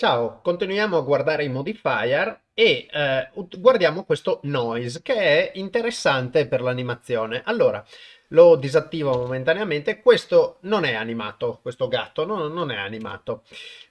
Ciao, continuiamo a guardare i modifier e eh, guardiamo questo noise che è interessante per l'animazione. Allora, lo disattivo momentaneamente, questo non è animato, questo gatto no, non è animato.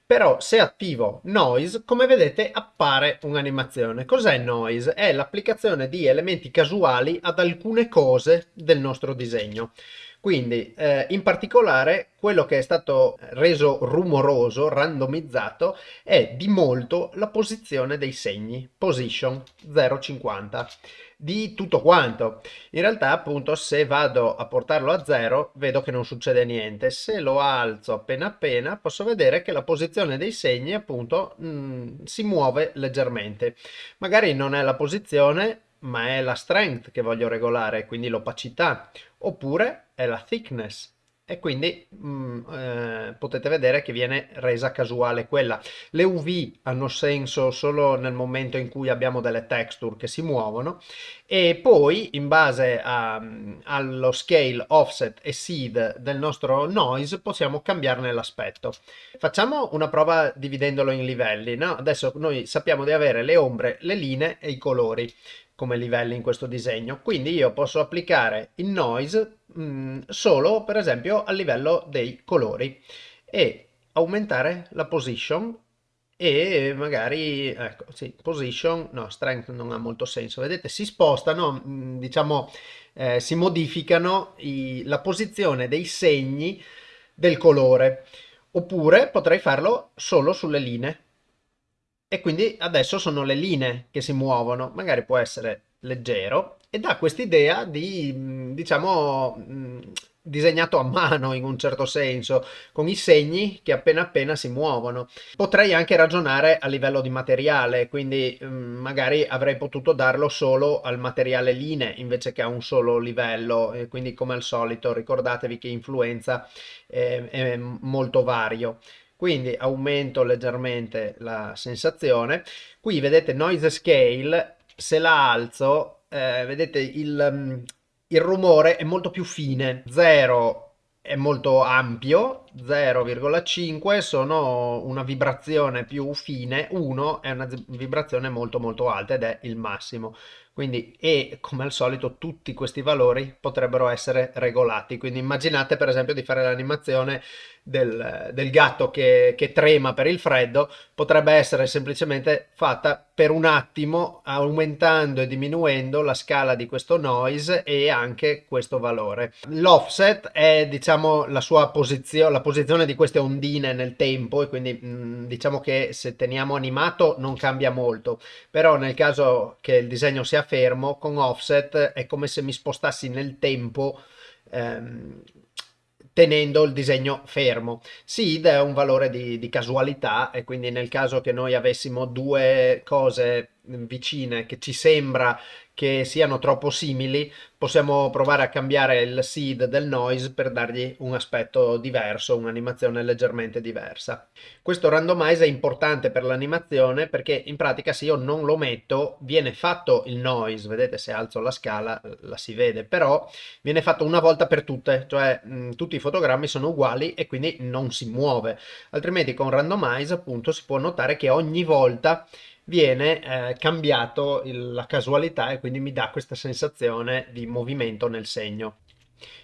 Però se attivo noise, come vedete appare un'animazione. Cos'è noise? È l'applicazione di elementi casuali ad alcune cose del nostro disegno. Quindi eh, in particolare quello che è stato reso rumoroso, randomizzato, è di molto la posizione dei segni, position 0,50 di tutto quanto. In realtà appunto se vado a portarlo a 0 vedo che non succede niente. Se lo alzo appena appena posso vedere che la posizione dei segni appunto mh, mm, si muove leggermente. Magari non è la posizione ma è la strength che voglio regolare, quindi l'opacità, oppure è la thickness e quindi mh, mm, eh, potete vedere che viene resa casuale quella. Le UV hanno senso solo nel momento in cui abbiamo delle texture che si muovono e poi in base a, allo scale, offset e seed del nostro noise possiamo cambiarne l'aspetto. Facciamo una prova dividendolo in livelli. No? Adesso noi sappiamo di avere le ombre, le linee e i colori come livelli in questo disegno. Quindi io posso applicare il noise mh, mm, solo per esempio a livello dei colori e aumentare la position e magari ecco sì position no strength non ha molto senso. Vedete si spostano mm, diciamo eh, si modificano i, la posizione dei segni del colore. Oppure potrei farlo solo sulle linee e quindi adesso sono le linee che si muovono, magari può essere leggero e dà quest'idea di, diciamo, disegnato a mano in un certo senso, con i segni che appena appena si muovono. Potrei anche ragionare a livello di materiale, quindi magari avrei potuto darlo solo al materiale linee invece che a un solo livello, quindi come al solito ricordatevi che influenza è, è molto vario quindi aumento leggermente la sensazione. Qui vedete noise scale, se la alzo, eh, vedete il, mm, il rumore è molto più fine, 0 è molto ampio, 0,5 sono una vibrazione più fine, 1 è una vibrazione molto molto alta ed è il massimo. Quindi, e come al solito tutti questi valori potrebbero essere regolati. Quindi immaginate per esempio di fare l'animazione del, del, gatto che, che trema per il freddo, potrebbe essere semplicemente fatta per un attimo aumentando e diminuendo la scala di questo noise e anche questo valore. L'offset è diciamo la sua posizione, la posizione di queste ondine nel tempo e quindi mm, diciamo che se teniamo animato non cambia molto, però nel caso che il disegno sia fermo con offset è come se mi spostassi nel tempo ehm, tenendo il disegno fermo. Seed è un valore di, di, casualità e quindi nel caso che noi avessimo due cose vicine che ci sembra che siano troppo simili, possiamo provare a cambiare il seed del noise per dargli un aspetto diverso, un'animazione leggermente diversa. Questo randomize è importante per l'animazione perché in pratica se io non lo metto viene fatto il noise, vedete se alzo la scala la si vede, però viene fatto una volta per tutte, cioè mh, tutti i fotogrammi sono uguali e quindi non si muove, altrimenti con randomize appunto si può notare che ogni volta viene eh, cambiato il, la casualità e quindi mi dà questa sensazione di movimento nel segno.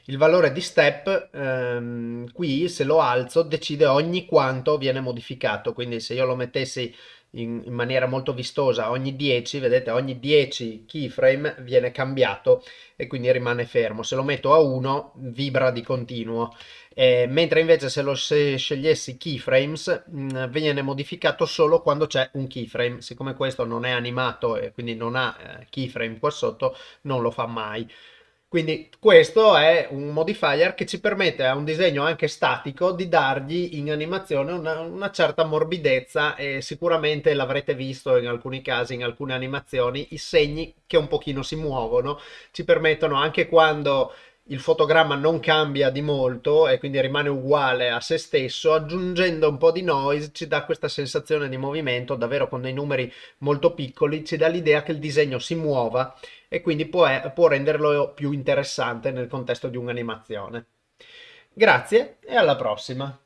Il valore di step ehm, qui se lo alzo decide ogni quanto viene modificato, quindi se io lo mettessi in, in, maniera molto vistosa ogni 10, vedete ogni 10 keyframe viene cambiato e quindi rimane fermo. Se lo metto a 1 vibra di continuo. Eh, mentre invece se lo se scegliessi keyframes mh, mm, viene modificato solo quando c'è un keyframe siccome questo non è animato e quindi non ha eh, keyframe qua sotto non lo fa mai quindi questo è un modifier che ci permette a un disegno anche statico di dargli in animazione una, una certa morbidezza e sicuramente l'avrete visto in alcuni casi, in alcune animazioni, i segni che un pochino si muovono. Ci permettono anche quando il fotogramma non cambia di molto e quindi rimane uguale a se stesso, aggiungendo un po' di noise ci dà questa sensazione di movimento, davvero con dei numeri molto piccoli, ci dà l'idea che il disegno si muova e quindi può, può renderlo più interessante nel contesto di un'animazione. Grazie e alla prossima!